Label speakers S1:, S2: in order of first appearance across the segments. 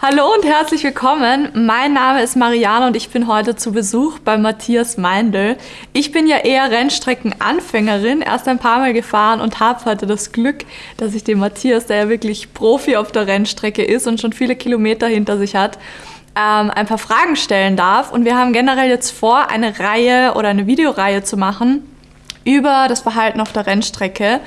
S1: Hallo und herzlich willkommen. Mein Name ist Marianne und ich bin heute zu Besuch bei Matthias Meindl. Ich bin ja eher Rennstreckenanfängerin, erst ein paar Mal gefahren und habe heute das Glück, dass ich den Matthias, der ja wirklich Profi auf der Rennstrecke ist und schon viele Kilometer hinter sich hat, ähm, ein paar Fragen stellen darf. Und wir haben generell jetzt vor, eine Reihe oder eine Videoreihe zu machen über das Verhalten auf der Rennstrecke.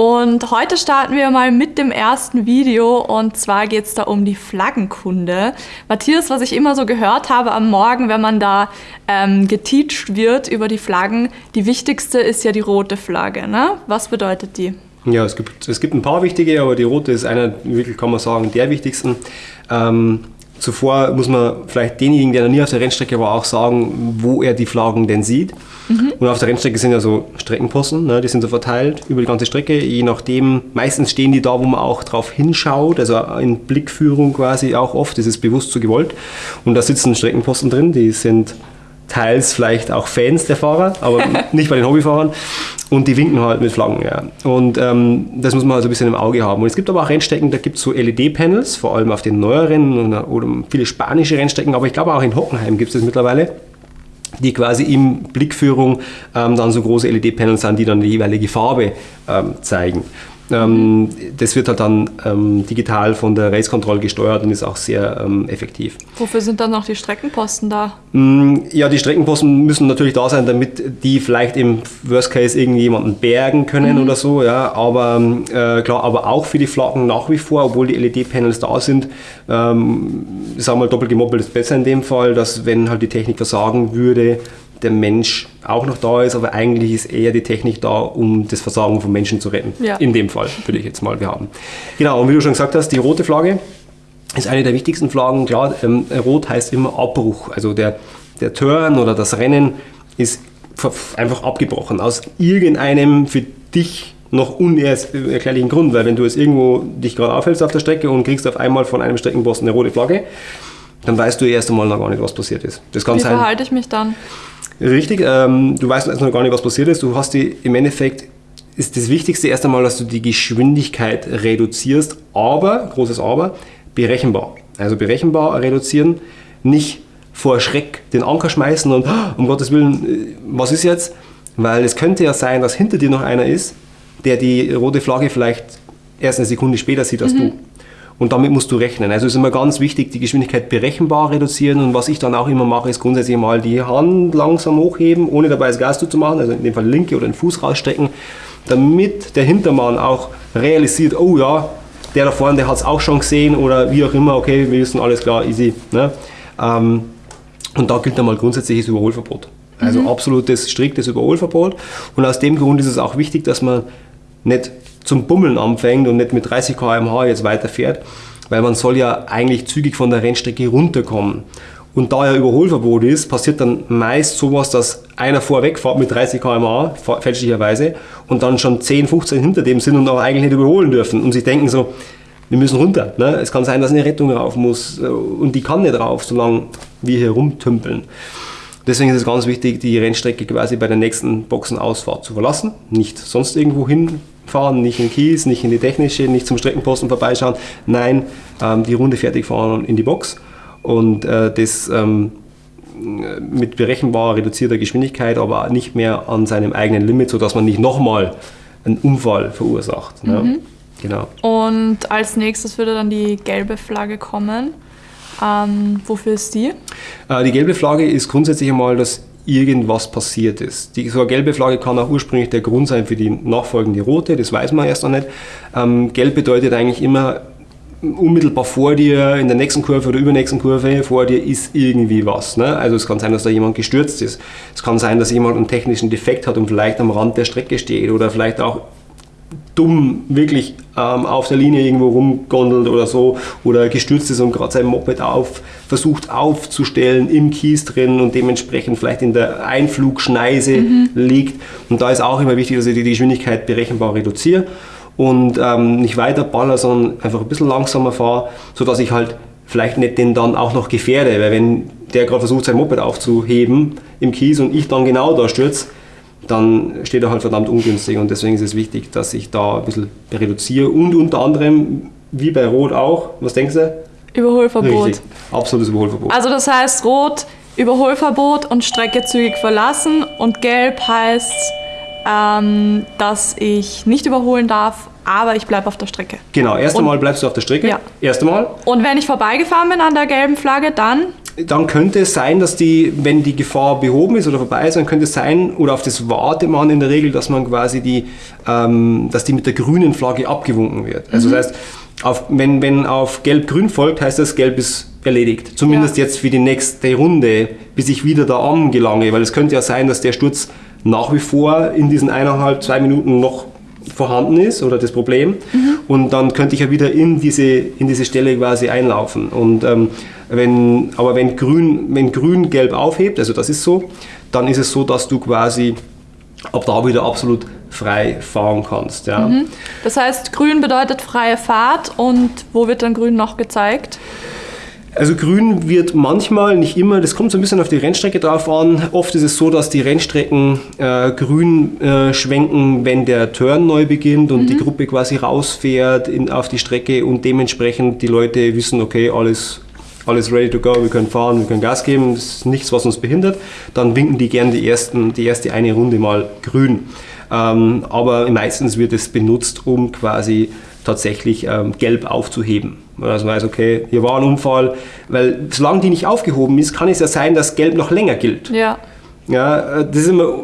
S1: Und heute starten wir mal mit dem ersten Video und zwar geht es da um die Flaggenkunde. Matthias, was ich immer so gehört habe am Morgen, wenn man da ähm, geteacht wird über die Flaggen, die wichtigste ist ja die rote Flagge. Ne? Was bedeutet die?
S2: Ja, es gibt, es gibt ein paar wichtige, aber die rote ist einer, wirklich kann man sagen, der wichtigsten. Ähm, Zuvor muss man vielleicht denjenigen, der noch nie auf der Rennstrecke war, auch sagen, wo er die Flaggen denn sieht. Mhm. Und auf der Rennstrecke sind ja so Streckenposten, ne, die sind so verteilt über die ganze Strecke. Je nachdem, meistens stehen die da, wo man auch drauf hinschaut, also in Blickführung quasi auch oft, das ist bewusst so gewollt. Und da sitzen Streckenposten drin, die sind teils vielleicht auch Fans der Fahrer, aber nicht bei den Hobbyfahrern. Und die winken halt mit Flaggen. Ja. Und ähm, das muss man also ein bisschen im Auge haben. Und es gibt aber auch Rennstrecken, da gibt es so LED-Panels, vor allem auf den neueren oder, oder viele spanische Rennstrecken, aber ich glaube auch in Hockenheim gibt es das mittlerweile die quasi in Blickführung ähm, dann so große LED-Panels sind, die dann die jeweilige Farbe ähm, zeigen. Ähm, das wird halt dann ähm, digital von der Race Control gesteuert und ist auch sehr ähm, effektiv.
S1: Wofür sind dann noch die Streckenposten da?
S2: Mm, ja, die Streckenposten müssen natürlich da sein, damit die vielleicht im Worst Case irgendjemanden bergen können mhm. oder so. Ja, aber äh, klar, aber auch für die Flaggen nach wie vor, obwohl die LED-Panels da sind, ähm, sagen wir mal doppelt gemoppelt ist besser in dem Fall, dass wenn halt die Technik versagen würde, der Mensch auch noch da ist, aber eigentlich ist eher die Technik da, um das Versagen von Menschen zu retten. Ja. In dem Fall, würde ich jetzt mal behaupten. Genau, und wie du schon gesagt hast, die rote Flagge ist eine der wichtigsten Flaggen. Klar, ähm, rot heißt immer Abbruch. Also der, der Turn oder das Rennen ist einfach abgebrochen aus irgendeinem für dich noch unerklärlichen Grund, weil wenn du jetzt irgendwo dich gerade aufhältst auf der Strecke und kriegst auf einmal von einem Streckenposten eine rote Flagge, dann weißt du erst einmal noch gar nicht, was passiert ist.
S1: Das kann Wie sein, verhalte ich mich dann?
S2: Richtig, ähm, du weißt noch gar nicht, was passiert ist. Du hast die im Endeffekt ist das Wichtigste erst einmal, dass du die Geschwindigkeit reduzierst, aber, großes Aber, berechenbar. Also berechenbar reduzieren, nicht vor Schreck den Anker schmeißen und um Gottes Willen, äh, was ist jetzt? Weil es könnte ja sein, dass hinter dir noch einer ist, der die rote Flagge vielleicht erst eine Sekunde später sieht als mhm. du. Und damit musst du rechnen. Also ist immer ganz wichtig, die Geschwindigkeit berechenbar reduzieren. Und was ich dann auch immer mache, ist grundsätzlich mal die Hand langsam hochheben, ohne dabei das Gas zu machen, also in dem Fall linke oder den Fuß rausstecken, damit der Hintermann auch realisiert, oh ja, der da vorne, der hat es auch schon gesehen oder wie auch immer, okay, wir wissen alles klar, easy. Ne? Ähm, und da gilt dann mal grundsätzliches Überholverbot. Also mhm. absolutes, striktes Überholverbot. Und aus dem Grund ist es auch wichtig, dass man nicht zum Bummeln anfängt und nicht mit 30 km/h jetzt weiterfährt, weil man soll ja eigentlich zügig von der Rennstrecke runterkommen. Und da ja Überholverbot ist, passiert dann meist sowas, dass einer vorweg fährt mit 30 km/h, fälschlicherweise, und dann schon 10, 15 hinter dem sind und auch eigentlich nicht überholen dürfen. Und sie denken so, wir müssen runter. Ne? Es kann sein, dass eine Rettung rauf muss äh, und die kann nicht rauf, solange wir hier rumtümpeln. Deswegen ist es ganz wichtig, die Rennstrecke quasi bei der nächsten Boxenausfahrt zu verlassen, nicht sonst irgendwo hinfahren, nicht in Kies, nicht in die technische, nicht zum Streckenposten vorbeischauen. Nein, ähm, die Runde fertig fahren und in die Box. Und äh, das ähm, mit berechenbarer reduzierter Geschwindigkeit, aber nicht mehr an seinem eigenen Limit, sodass man nicht nochmal einen Unfall verursacht. Ne? Mhm.
S1: Genau. Und als nächstes würde dann die gelbe Flagge kommen. Ähm, wofür ist die?
S2: Äh, die gelbe Flagge ist grundsätzlich einmal, dass irgendwas passiert ist. Die, so eine gelbe Flagge kann auch ursprünglich der Grund sein für die nachfolgende rote, das weiß man erst noch nicht. Ähm, gelb bedeutet eigentlich immer, unmittelbar vor dir, in der nächsten Kurve oder übernächsten Kurve, vor dir ist irgendwie was. Ne? Also es kann sein, dass da jemand gestürzt ist. Es kann sein, dass jemand einen technischen Defekt hat und vielleicht am Rand der Strecke steht oder vielleicht auch dumm wirklich ähm, auf der Linie irgendwo rumgondelt oder so oder gestürzt ist und gerade sein Moped auf, versucht aufzustellen im Kies drin und dementsprechend vielleicht in der Einflugschneise mhm. liegt. Und da ist auch immer wichtig, dass ich die Geschwindigkeit berechenbar reduziere und ähm, nicht weiter baller, sondern einfach ein bisschen langsamer fahre, sodass ich halt vielleicht nicht den dann auch noch gefährde, weil wenn der gerade versucht sein Moped aufzuheben im Kies und ich dann genau da stürze, dann steht er halt verdammt ungünstig und deswegen ist es wichtig, dass ich da ein bisschen reduziere und unter anderem, wie bei Rot auch, was denkst du?
S1: Überholverbot.
S2: Richtig. Absolutes Überholverbot.
S1: Also das heißt rot, Überholverbot und Strecke zügig verlassen und gelb heißt, ähm, dass ich nicht überholen darf, aber ich bleibe auf der Strecke.
S2: Genau, erst einmal bleibst du auf der Strecke.
S1: Ja.
S2: Erst einmal.
S1: Und wenn ich vorbeigefahren bin an der gelben Flagge, dann
S2: Dann könnte es sein, dass die, wenn die Gefahr behoben ist oder vorbei ist, dann könnte es sein, oder auf das wartet man in der Regel, dass man quasi die, ähm, dass die mit der grünen Flagge abgewunken wird. Also das heißt, auf, wenn, wenn auf Gelb-Grün folgt, heißt das, Gelb ist erledigt. Zumindest
S1: Ja.
S2: jetzt für die nächste Runde, bis ich wieder da angelange, weil es könnte ja sein, dass der Sturz nach wie vor in diesen eineinhalb, zwei Minuten noch vorhanden ist oder das Problem und dann könnte ich ja wieder in diese, in diese Stelle quasi einlaufen und ähm, wenn, aber wenn grün, wenn grün gelb aufhebt, also das ist so, dann ist es so, dass du quasi ab da wieder absolut frei fahren kannst. Ja.
S1: Das heißt, grün bedeutet freie Fahrt und wo wird dann grün noch gezeigt?
S2: Also grün wird manchmal, nicht immer, das kommt so ein bisschen auf die Rennstrecke drauf an. Oft ist es so, dass die Rennstrecken äh, grün äh, schwenken, wenn der Turn neu beginnt und die Gruppe quasi rausfährt in, auf die Strecke und dementsprechend die Leute wissen, okay, alles, alles ready to go, wir können fahren, wir können Gas geben, es ist nichts, was uns behindert. Dann winken die gern die, ersten, die erste eine Runde mal grün. Ähm, aber meistens wird es benutzt, um quasi tatsächlich ähm, gelb aufzuheben. Also man weiß, okay, hier war ein Unfall, weil solange die nicht aufgehoben ist, kann es ja sein, dass gelb noch länger gilt.
S1: Ja.
S2: Ja, äh, das ist immer,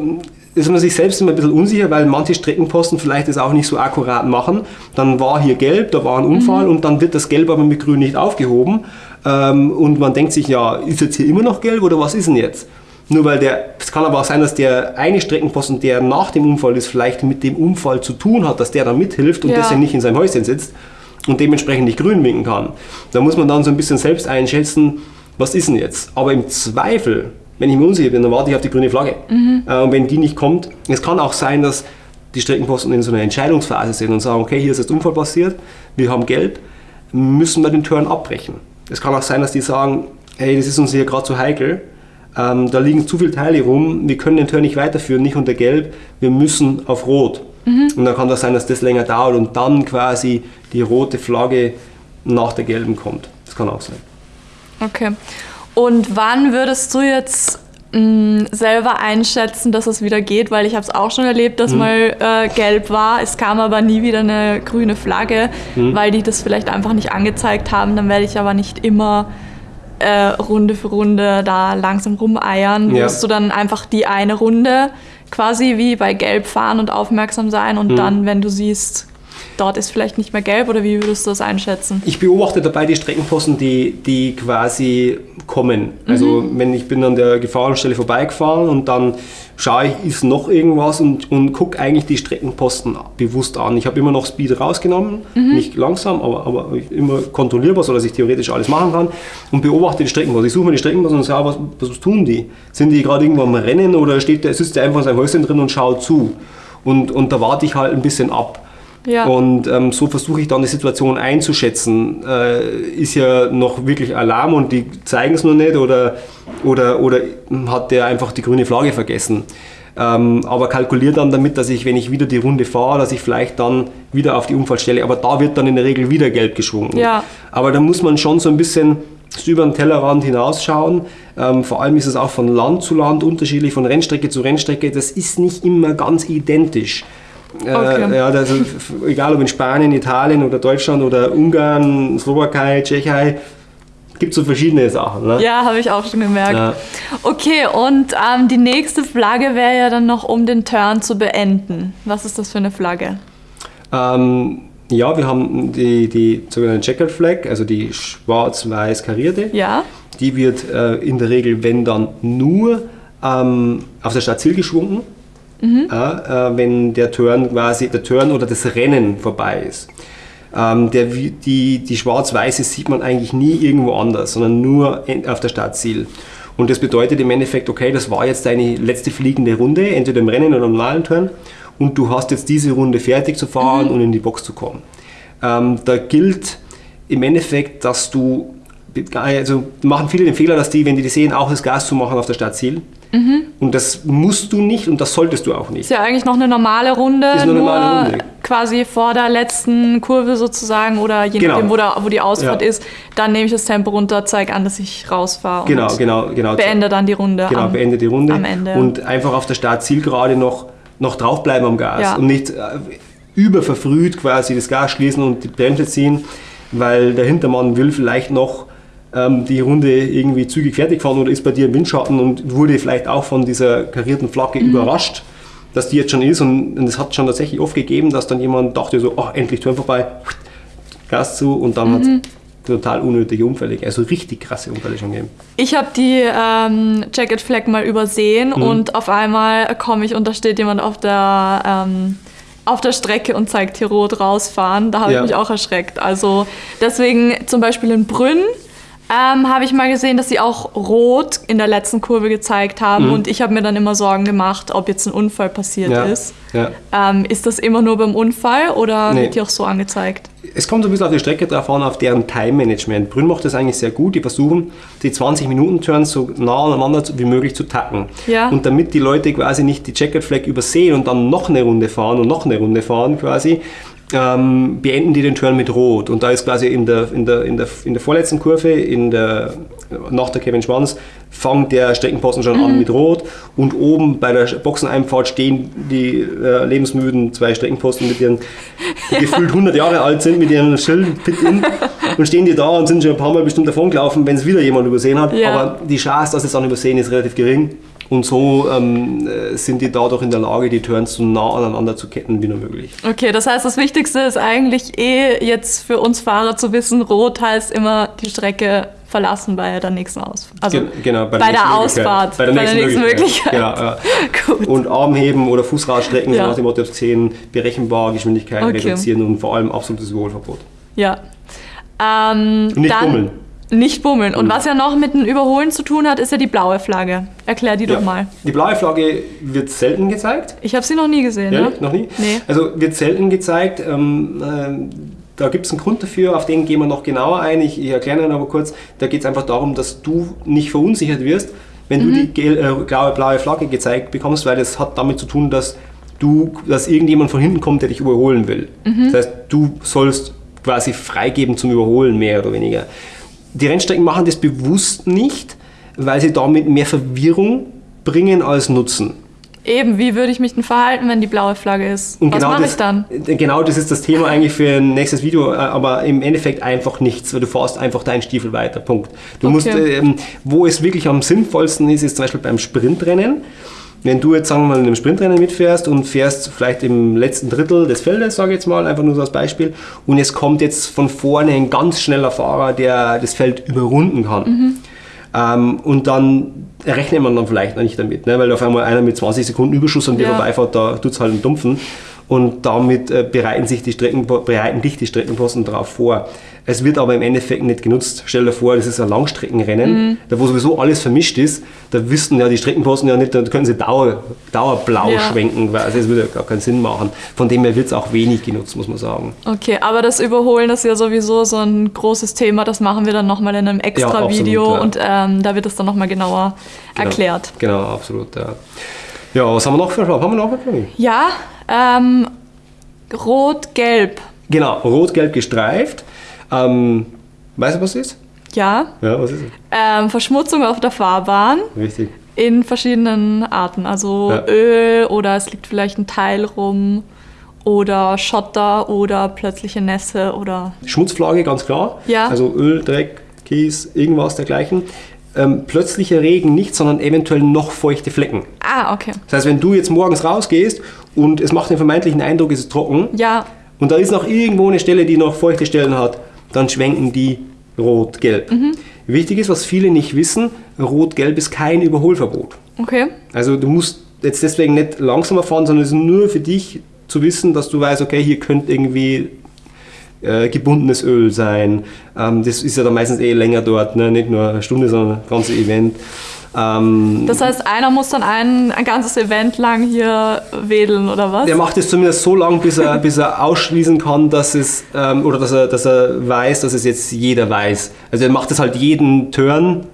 S2: ist man sich selbst immer ein bisschen unsicher, weil manche Streckenposten vielleicht das auch nicht so akkurat machen. Dann war hier gelb, da war ein Unfall und dann wird das Gelb aber mit Grün nicht aufgehoben. Ähm, und man denkt sich, ja, ist jetzt hier immer noch gelb oder was ist denn jetzt? Nur weil der, es kann aber auch sein, dass der eine Streckenposten, der nach dem Unfall ist, vielleicht mit dem Unfall zu tun hat, dass der dann mithilft und
S1: Ja.
S2: deswegen nicht in seinem Häuschen sitzt und dementsprechend nicht grün winken kann. Da muss man dann so ein bisschen selbst einschätzen, was ist denn jetzt? Aber im Zweifel, wenn ich mir unsicher bin, dann warte ich auf die grüne Flagge. Äh, und wenn die nicht kommt, es kann auch sein, dass die Streckenposten in so einer Entscheidungsphase sind und sagen, okay, hier ist jetzt Unfall passiert, wir haben gelb, müssen wir den Turn abbrechen. Es kann auch sein, dass die sagen, hey, das ist uns hier gerade zu heikel, ähm, da liegen zu viele Teile rum, wir können den Turn nicht weiterführen, nicht unter gelb, wir müssen auf rot. Und dann kann das sein, dass das länger dauert und dann quasi die rote Flagge nach der gelben kommt. Das kann auch sein.
S1: Okay. Und wann würdest du jetzt mh, selber einschätzen, dass es wieder geht? Weil ich habe es auch schon erlebt, dass mal äh, gelb war. Es kam aber nie wieder eine grüne Flagge, weil die das vielleicht einfach nicht angezeigt haben. Dann werde ich aber nicht immer äh, Runde für Runde da langsam rumeiern.
S2: Ja.
S1: Wirst du dann einfach die eine Runde quasi wie bei gelb fahren und aufmerksam sein und dann, wenn du siehst, dort ist vielleicht nicht mehr gelb oder wie würdest du das einschätzen?
S2: Ich beobachte dabei die Streckenposten, die, die quasi kommen. Also wenn ich bin an der Gefahrenstelle vorbeigefahren und dann schaue ich, ist noch irgendwas und, und gucke eigentlich die Streckenposten bewusst an. Ich habe immer noch Speed rausgenommen, nicht langsam, aber, aber immer kontrollierbar, sodass ich theoretisch alles machen kann und beobachte die Streckenposten. Ich suche mir die Streckenposten und schaue, was, was tun die? Sind die gerade irgendwo am Rennen oder steht der, sitzt der einfach in seinem Häuschen drin und schaut zu? Und, und da warte ich halt ein bisschen ab.
S1: Ja.
S2: Und ähm, so versuche ich dann die Situation einzuschätzen. Äh, ist ja noch wirklich Alarm und die zeigen es noch nicht oder, oder, oder hat der einfach die grüne Flagge vergessen. Ähm, aber kalkuliere dann damit, dass ich, wenn ich wieder die Runde fahre, dass ich vielleicht dann wieder auf die Unfallstelle, aber da wird dann in der Regel wieder gelb geschwungen.
S1: Ja.
S2: Aber da muss man schon so ein bisschen über den Tellerrand hinausschauen. Ähm, vor allem ist es auch von Land zu Land unterschiedlich, von Rennstrecke zu Rennstrecke. Das ist nicht immer ganz identisch.
S1: Okay.
S2: Äh, ja, also, egal ob in Spanien, Italien oder Deutschland oder Ungarn, Slowakei, Tschechei, gibt so verschiedene Sachen. Ne?
S1: Ja, habe ich auch schon gemerkt.
S2: Ja.
S1: Okay, und ähm, die nächste Flagge wäre ja dann noch, um den Turn zu beenden. Was ist das für eine Flagge?
S2: Ähm, ja, wir haben die, die sogenannte Checkered Flag, also die schwarz-weiß karierte.
S1: Ja?
S2: Die wird äh, in der Regel, wenn dann, nur ähm, auf der Startziel geschwungen, ja, äh, wenn der Turn quasi, der Turn oder das Rennen vorbei ist. Ähm, der, die die schwarz-weiße sieht man eigentlich nie irgendwo anders, sondern nur auf der Startziel. Und das bedeutet im Endeffekt, okay, das war jetzt deine letzte fliegende Runde, entweder im Rennen oder im normalen Turn, und du hast jetzt diese Runde fertig zu fahren und in die Box zu kommen. Ähm, da gilt im Endeffekt, dass du, also machen viele den Fehler, dass die, wenn die die sehen, auch das Gas zu machen auf der Startziel. Und das musst du nicht und das solltest du auch nicht.
S1: Ist ja eigentlich noch eine normale Runde,
S2: Ist eine
S1: nur
S2: normale Runde.
S1: quasi vor der letzten Kurve sozusagen oder je
S2: Genau.
S1: nachdem, wo, da, wo die Ausfahrt
S2: Ja.
S1: ist, dann nehme ich das Tempo runter, zeige an, dass ich rausfahre und
S2: Genau, genau, genau.
S1: beende dann die Runde.
S2: Genau,
S1: am-
S2: beende die Runde.
S1: am Ende.
S2: Und einfach auf der Startzielgerade noch, noch draufbleiben am Gas
S1: Ja.
S2: und nicht äh, überverfrüht quasi das Gas schließen und die Bremse ziehen, weil der Hintermann will vielleicht noch ähm, die Runde irgendwie zügig fertig fahren oder ist bei dir im Windschatten und wurde vielleicht auch von dieser karierten Flagge
S1: Mhm.
S2: überrascht, dass die jetzt schon ist und es hat schon tatsächlich oft gegeben, dass dann jemand dachte so, oh, endlich Turn vorbei, Gas zu und dann
S1: Mhm.
S2: hat es total unnötige Unfälle, also richtig krasse Unfälle schon gegeben.
S1: Ich habe die ähm, Jacket Flag mal übersehen
S2: Mhm.
S1: und auf einmal komme ich und da steht jemand auf der, ähm, auf der Strecke und zeigt hier rot rausfahren. Da habe
S2: Ja.
S1: ich mich auch erschreckt. Also deswegen zum Beispiel in Brünn ähm, habe ich mal gesehen, dass sie auch rot in der letzten Kurve gezeigt haben und ich habe mir dann immer Sorgen gemacht, ob jetzt ein Unfall passiert
S2: Mhm. Ja,
S1: ist.
S2: ja.
S1: Ähm, ist das immer nur beim Unfall oder
S2: Nee.
S1: wird die auch so angezeigt?
S2: Es kommt so ein bisschen auf die Strecke drauf an, auf deren Time-Management. Brünn macht das eigentlich sehr gut. Die versuchen, die 20-Minuten-Turns so nah aneinander wie möglich zu tacken.
S1: Ja.
S2: Und damit die Leute quasi nicht die Checkered Flag übersehen und dann noch eine Runde fahren und noch eine Runde fahren quasi, ähm, beenden die den Turn mit Rot. Und da ist quasi in der, in der, in der, in der vorletzten Kurve, in der, nach der Kevin Schwanz, fängt der Streckenposten schon an mit Rot und oben bei der Boxeneinfahrt stehen die äh, lebensmüden zwei Streckenposten mit ihren, die gefühlt 100 Jahre alt sind, mit ihrem Schild Pit in und stehen die da und sind schon ein paar Mal bestimmt davon gelaufen, wenn es wieder jemand übersehen hat.
S1: Ja.
S2: Aber die Chance, dass sie es dann übersehen, ist relativ gering. Und so ähm, äh, sind die dadurch in der Lage, die Turns so nah aneinander zu ketten wie nur möglich.
S1: Okay, das heißt, das Wichtigste ist eigentlich eh jetzt für uns Fahrer zu wissen, rot heißt immer die Strecke verlassen bei der nächsten Ausfahrt. Also
S2: Gen- genau,
S1: bei,
S2: nächsten
S1: der
S2: Möglichkeit.
S1: Ausfahrt.
S2: Bei der nächsten, Möglichkeit. Genau, ja.
S1: Gut.
S2: Und Armheben oder Fußradstrecken,
S1: Ja.
S2: so nach dem Motto 10, berechenbar, Geschwindigkeit
S1: Okay.
S2: reduzieren und vor allem absolutes Überholverbot.
S1: Ja. Ähm,
S2: Nicht
S1: dann,
S2: bummeln.
S1: Nicht bummeln. Und was ja noch mit dem Überholen zu tun hat, ist ja die blaue Flagge. Erklär die
S2: Ja.
S1: doch mal.
S2: Die blaue Flagge wird selten gezeigt.
S1: Ich habe sie noch nie gesehen.
S2: Ja,
S1: ne?
S2: noch nie?
S1: Nee.
S2: Also wird selten gezeigt. Ähm, ähm, da gibt es einen Grund dafür, auf den gehen wir noch genauer ein. Ich, ich erkläre ihn aber kurz. Da geht es einfach darum, dass du nicht verunsichert wirst, wenn
S1: Mhm.
S2: du die gel, äh, blaue, blaue Flagge gezeigt bekommst, weil das hat damit zu tun, dass du, dass irgendjemand von hinten kommt, der dich überholen will.
S1: Mhm.
S2: Das heißt, du sollst quasi freigeben zum Überholen, mehr oder weniger. Die Rennstrecken machen das bewusst nicht, weil sie damit mehr Verwirrung bringen als Nutzen.
S1: Eben, wie würde ich mich denn verhalten, wenn die blaue Flagge ist?
S2: Und
S1: was
S2: genau
S1: mache
S2: das,
S1: ich dann?
S2: Genau das ist das Thema eigentlich für ein nächstes Video, äh, aber im Endeffekt einfach nichts, weil du fährst einfach deinen Stiefel weiter. Punkt. Du
S1: Okay.
S2: musst, ähm, wo es wirklich am sinnvollsten ist, ist zum Beispiel beim Sprintrennen. Wenn du jetzt, sagen wir mal, in einem Sprintrennen mitfährst und fährst vielleicht im letzten Drittel des Feldes, sage ich jetzt mal, einfach nur so als Beispiel, und es kommt jetzt von vorne ein ganz schneller Fahrer, der das Feld überrunden kann. Ähm, und dann rechnet man dann vielleicht noch nicht damit, ne? weil auf einmal einer mit 20 Sekunden Überschuss an dir
S1: Ja.
S2: vorbeifährt, da tut es halt einen Dumpfen. Und damit äh, bereiten sich die Strecken, bereiten dich die Streckenposten darauf vor. Es wird aber im Endeffekt nicht genutzt. Stell dir vor, das ist ein Langstreckenrennen,
S1: Mhm.
S2: da wo sowieso alles vermischt ist. Da wüssten ja die Streckenposten ja nicht, da können sie Dauer, dauerblau
S1: Ja.
S2: schwenken, weil also das würde ja gar keinen Sinn machen. Von dem her wird es auch wenig genutzt, muss man sagen.
S1: Okay, aber das Überholen ist ja sowieso so ein großes Thema. Das machen wir dann nochmal in einem extra
S2: absolut,
S1: Video
S2: ja.
S1: und ähm, da wird es dann nochmal genauer erklärt.
S2: Genau, absolut. Ja, ja was haben wir noch für Haben wir noch was?
S1: Ja, ähm, rot-gelb.
S2: Genau, rot-gelb gestreift. Ähm, weißt du, was das ist?
S1: Ja,
S2: Ja, was ist es?
S1: ähm, Verschmutzung auf der Fahrbahn
S2: Richtig.
S1: in verschiedenen Arten. Also
S2: Ja.
S1: Öl oder es liegt vielleicht ein Teil rum oder Schotter oder plötzliche Nässe oder
S2: Schmutzflagge, ganz klar.
S1: Ja.
S2: Also Öl, Dreck, Kies, irgendwas dergleichen. Ähm, plötzlicher Regen nicht, sondern eventuell noch feuchte Flecken.
S1: Ah, okay.
S2: Das heißt, wenn du jetzt morgens rausgehst und es macht den vermeintlichen Eindruck, es ist trocken
S1: Ja,
S2: und da ist noch irgendwo eine Stelle, die noch feuchte Stellen hat, dann schwenken die rot-gelb.
S1: Mhm.
S2: Wichtig ist, was viele nicht wissen, rot-gelb ist kein Überholverbot.
S1: okay.
S2: Also du musst jetzt deswegen nicht langsamer fahren, sondern es ist nur für dich zu wissen, dass du weißt, okay, hier könnte irgendwie äh, gebundenes Öl sein. Ähm, das ist ja dann meistens eh länger dort, ne? nicht nur eine Stunde, sondern das ganze Event. Ähm,
S1: Das heißt, einer muss dann ein, ein ganzes Event lang hier wedeln oder was?
S2: der macht es zumindest so lange, bis er, bis er ausschließen kann, dass es, ähm, oder dass er, dass er weiß, dass es jetzt jeder weiß. Also er macht es halt jeden Turn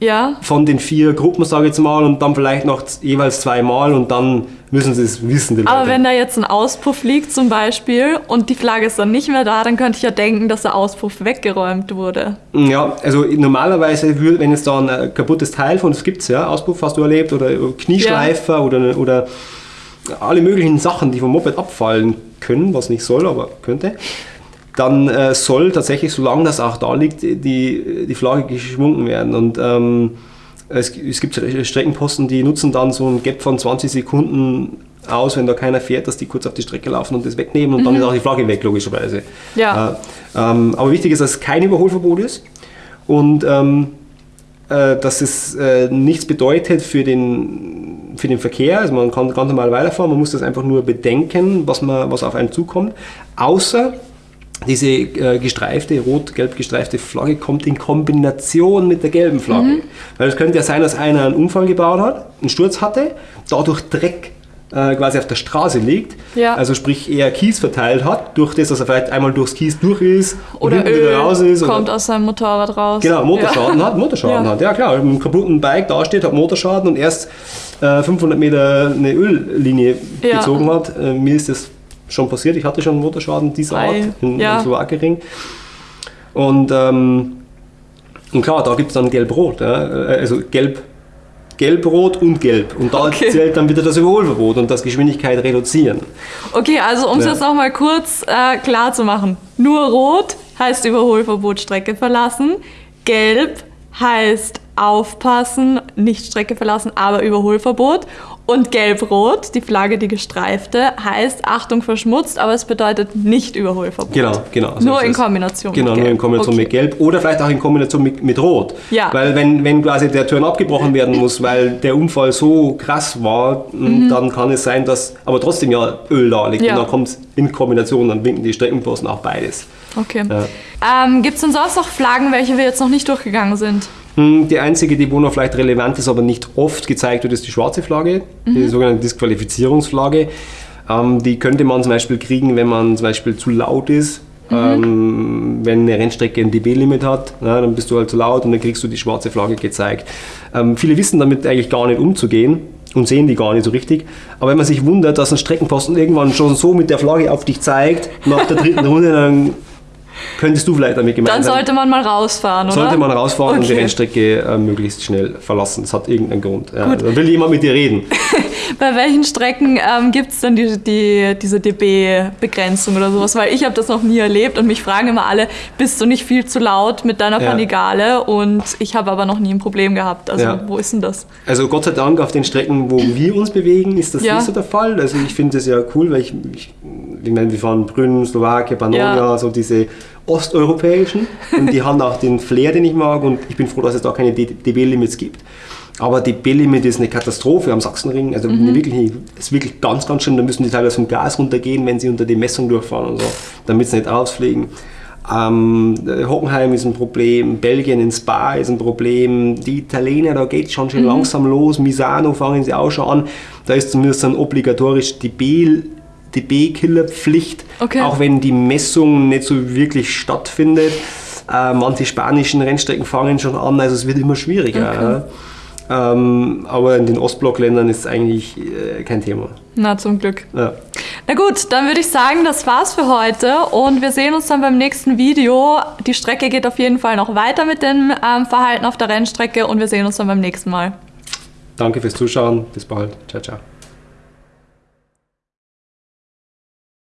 S1: Ja.
S2: von den vier Gruppen, sage ich jetzt mal, und dann vielleicht noch jeweils zweimal und dann müssen sie es wissen,
S1: Aber
S2: Leute.
S1: wenn da jetzt ein Auspuff liegt zum Beispiel und die Flagge ist dann nicht mehr da, dann könnte ich ja denken, dass der Auspuff weggeräumt wurde.
S2: Ja, also normalerweise, wenn jetzt da ein äh, kaputtes Teil von, das gibt es ja, Auspuff hast du erlebt, oder Knieschleifer oder, oder alle möglichen Sachen, die vom Moped abfallen können, was nicht soll, aber könnte, dann äh, soll tatsächlich, solange das auch da liegt, die, die Flagge geschwungen werden. Und ähm, es, es gibt Streckenposten, die nutzen dann so ein Gap von 20 Sekunden aus, wenn da keiner fährt, dass die kurz auf die Strecke laufen und das wegnehmen und dann ist auch die Flagge weg, logischerweise.
S1: Ja.
S2: Äh, ähm, aber wichtig ist, dass es kein Überholverbot ist und ähm, äh, dass es äh, nichts bedeutet für den, für den Verkehr. Also man kann ganz normal weiterfahren, man muss das einfach nur bedenken, was, man, was auf einen zukommt. Außer diese äh, gestreifte, rot-gelb gestreifte Flagge kommt in Kombination mit der gelben Flagge.
S1: Mhm.
S2: Weil es könnte ja sein, dass einer einen Unfall gebaut hat, einen Sturz hatte, dadurch Dreck äh, quasi auf der Straße liegt,
S1: Ja.
S2: also sprich eher Kies verteilt hat, durch das, dass er vielleicht einmal durchs Kies durch ist und
S1: Oder Öl
S2: wieder raus ist. oder-
S1: kommt aus seinem Motorrad raus.
S2: Genau, Motorschaden
S1: Ja.
S2: hat, Motorschaden
S1: Ja.
S2: hat, ja klar. Mit einem kaputten Bike dasteht, hat Motorschaden und erst äh, 500 Meter eine Öllinie gezogen hat. Äh, mir ist das schon passiert, ich hatte schon einen Motorschaden dieser Art in,
S1: ja.
S2: Slowakering. Und, ähm, und klar, da gibt es dann Gelb-Rot, ja? äh, also Gelb, Gelb-Rot und Gelb. Und da
S1: Okay.
S2: zählt dann wieder das Überholverbot und das Geschwindigkeit reduzieren.
S1: Okay, also um es
S2: Ja.
S1: jetzt nochmal kurz äh, klar zu machen. Nur rot heißt Überholverbot Strecke verlassen. Gelb heißt aufpassen, nicht Strecke verlassen, aber Überholverbot. Und gelb-rot, die Flagge, die gestreifte, heißt Achtung verschmutzt, aber es bedeutet nicht Überholverbot.
S2: Genau, genau. so
S1: Nur in. Kombination
S2: Genau,
S1: mit
S2: nur in. Kombination
S1: Okay.
S2: mit Gelb oder vielleicht auch in Kombination mit, mit Rot.
S1: Ja.
S2: Weil wenn, wenn quasi der Turn abgebrochen werden muss, weil der Unfall so krass war, m, dann kann es sein, dass aber trotzdem ja Öl da liegt.
S1: Mhm. Ja.
S2: Und dann kommt es in Kombination, dann winken die Streckenposten auch beides.
S1: Okay.
S2: Ja.
S1: Ähm, Gibt es denn sonst noch Flaggen, welche wir jetzt noch nicht durchgegangen sind?
S2: Hm, Die einzige, die wo noch vielleicht relevant ist, aber nicht oft gezeigt wird, ist die schwarze Flagge, die sogenannte Disqualifizierungsflagge. Ähm, die könnte man zum Beispiel kriegen, wenn man zum Beispiel zu laut ist. Ähm, wenn eine Rennstrecke ein dB-Limit hat, ja, dann bist du halt zu laut und dann kriegst du die schwarze Flagge gezeigt. Ähm, viele wissen damit eigentlich gar nicht umzugehen und sehen die gar nicht so richtig. Aber wenn man sich wundert, dass ein Streckenposten irgendwann schon so mit der Flagge auf dich zeigt, nach der dritten Runde, dann könntest du vielleicht damit gemeint
S1: Dann sollte man mal rausfahren, oder?
S2: Sollte man rausfahren und die
S1: Okay.
S2: Rennstrecke äh, möglichst schnell verlassen. Das hat irgendeinen Grund. Ja,
S1: Gut.
S2: dann will jemand mit dir reden.
S1: Bei welchen Strecken ähm, gibt es denn die, die, diese dB-Begrenzung oder sowas? Weil ich habe das noch nie erlebt und mich fragen immer alle, bist du nicht viel zu laut mit deiner
S2: Ja.
S1: Panigale? Und ich habe aber noch nie ein Problem gehabt. Also
S2: Ja.
S1: wo ist denn das?
S2: Also Gott sei Dank auf den Strecken, wo wir uns bewegen, ist das
S1: Ja.
S2: nicht so der Fall. Also ich finde das ja cool, weil ich, ich, ich meine, wir fahren Brünn, Slowakei, Pannonia, so diese osteuropäischen und die haben auch den Flair, den ich mag und ich bin froh, dass es da keine dB-Limits gibt. Aber dB-Limit ist eine Katastrophe am Sachsenring, also
S1: Mhm.
S2: wirklich, ist wirklich ganz, ganz schön. Da müssen die teilweise vom Gas runtergehen, wenn sie unter die Messung durchfahren und so, damit sie nicht rausfliegen. Ähm, äh, Hockenheim ist ein Problem, Belgien in Spa ist ein Problem, die Italiener, da geht es schon schön langsam los, Misano fangen sie auch schon an, da ist zumindest dann obligatorisch die B DB-Killerpflicht,
S1: Okay.
S2: auch wenn die Messung nicht so wirklich stattfindet. Äh, manche spanischen Rennstrecken fangen schon an, also es wird immer schwieriger. Ja. Ähm, aber in den Ostblockländern ist es eigentlich äh, kein Thema.
S1: Na, zum Glück.
S2: Ja.
S1: Na gut, dann würde ich sagen, das war's für heute und wir sehen uns dann beim nächsten Video. Die Strecke geht auf jeden Fall noch weiter mit dem ähm, Verhalten auf der Rennstrecke und wir sehen uns dann beim nächsten Mal.
S2: Danke fürs Zuschauen, bis bald. Ciao, ciao.